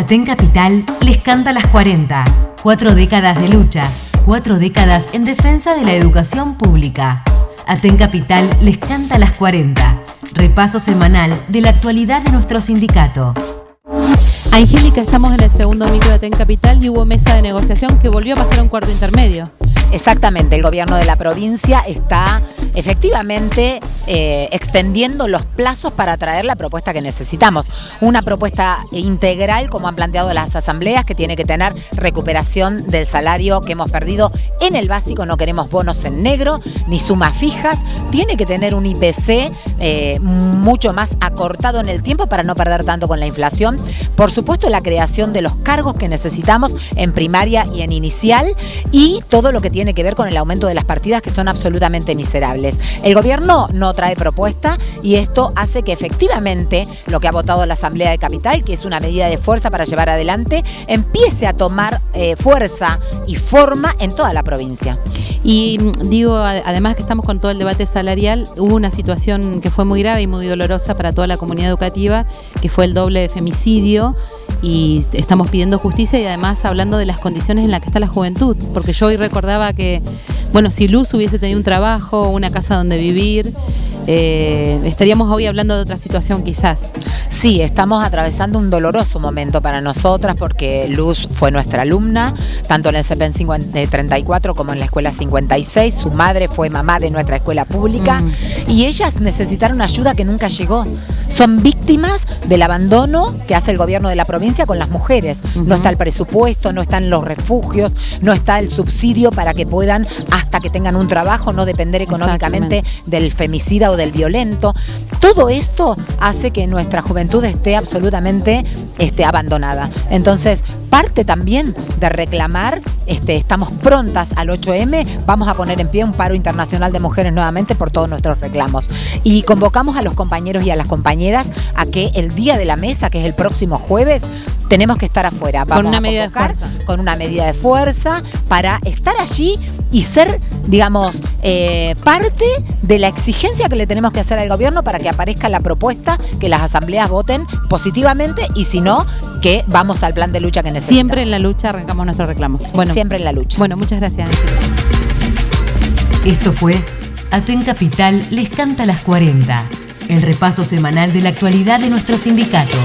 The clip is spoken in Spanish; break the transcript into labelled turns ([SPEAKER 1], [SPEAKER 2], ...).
[SPEAKER 1] Aten Capital les canta las 40. Cuatro décadas de lucha, cuatro décadas en defensa de la educación pública. Aten Capital les canta las 40. Repaso semanal de la actualidad de nuestro sindicato.
[SPEAKER 2] Angélica, estamos en el segundo micro de Aten Capital y hubo mesa de negociación que volvió a pasar a un cuarto intermedio.
[SPEAKER 3] Exactamente, el gobierno de la provincia está efectivamente eh, extendiendo los plazos para traer la propuesta que necesitamos. Una propuesta integral, como han planteado las asambleas, que tiene que tener recuperación del salario que hemos perdido en el básico, no queremos bonos en negro, ni sumas fijas, tiene que tener un IPC eh, mucho más acortado en el tiempo para no perder tanto con la inflación. Por supuesto, la creación de los cargos que necesitamos en primaria y en inicial y todo lo que tiene que ver con el aumento de las partidas que son absolutamente miserables. El gobierno no trae propuesta y esto hace que efectivamente lo que ha votado la Asamblea de Capital, que es una medida de fuerza para llevar adelante, empiece a tomar eh, fuerza y forma en toda la provincia.
[SPEAKER 2] Y mm, digo, además que estamos con todo el debate salarial, hubo una situación que fue muy grave y muy dolorosa para toda la comunidad educativa, que fue el doble de femicidio y estamos pidiendo justicia y además hablando de las condiciones en las que está la juventud, porque yo hoy recordaba que, bueno, si Luz hubiese tenido un trabajo, una casa donde vivir, eh, estaríamos hoy hablando de otra situación quizás.
[SPEAKER 3] Sí, estamos atravesando un doloroso momento para nosotras porque Luz fue nuestra alumna, tanto en el CPEN 34 como en la escuela 56, su madre fue mamá de nuestra escuela pública mm. y ellas necesitaron ayuda que nunca llegó. Son víctimas del abandono que hace el gobierno de la provincia con las mujeres. No está el presupuesto, no están los refugios, no está el subsidio para que puedan, hasta que tengan un trabajo, no depender económicamente del femicida o del violento. Todo esto hace que nuestra juventud esté absolutamente este, abandonada. Entonces, parte también de reclamar, este, estamos prontas al 8M, vamos a poner en pie un paro internacional de mujeres nuevamente por todos nuestros reclamos. Y convocamos a los compañeros y a las compañeras a que el día de la mesa, que es el próximo jueves, tenemos que estar afuera.
[SPEAKER 2] Vamos con una medida de fuerza.
[SPEAKER 3] Con una medida de fuerza para estar allí y ser, digamos, eh, parte de la exigencia que le tenemos que hacer al gobierno para que aparezca la propuesta, que las asambleas voten positivamente y si no, que vamos al plan de lucha que necesitamos.
[SPEAKER 2] Siempre en la lucha arrancamos nuestros reclamos.
[SPEAKER 3] Bueno, Siempre en la lucha.
[SPEAKER 2] Bueno, muchas gracias.
[SPEAKER 1] Esto fue Aten Capital les canta las 40, el repaso semanal de la actualidad de nuestro sindicato.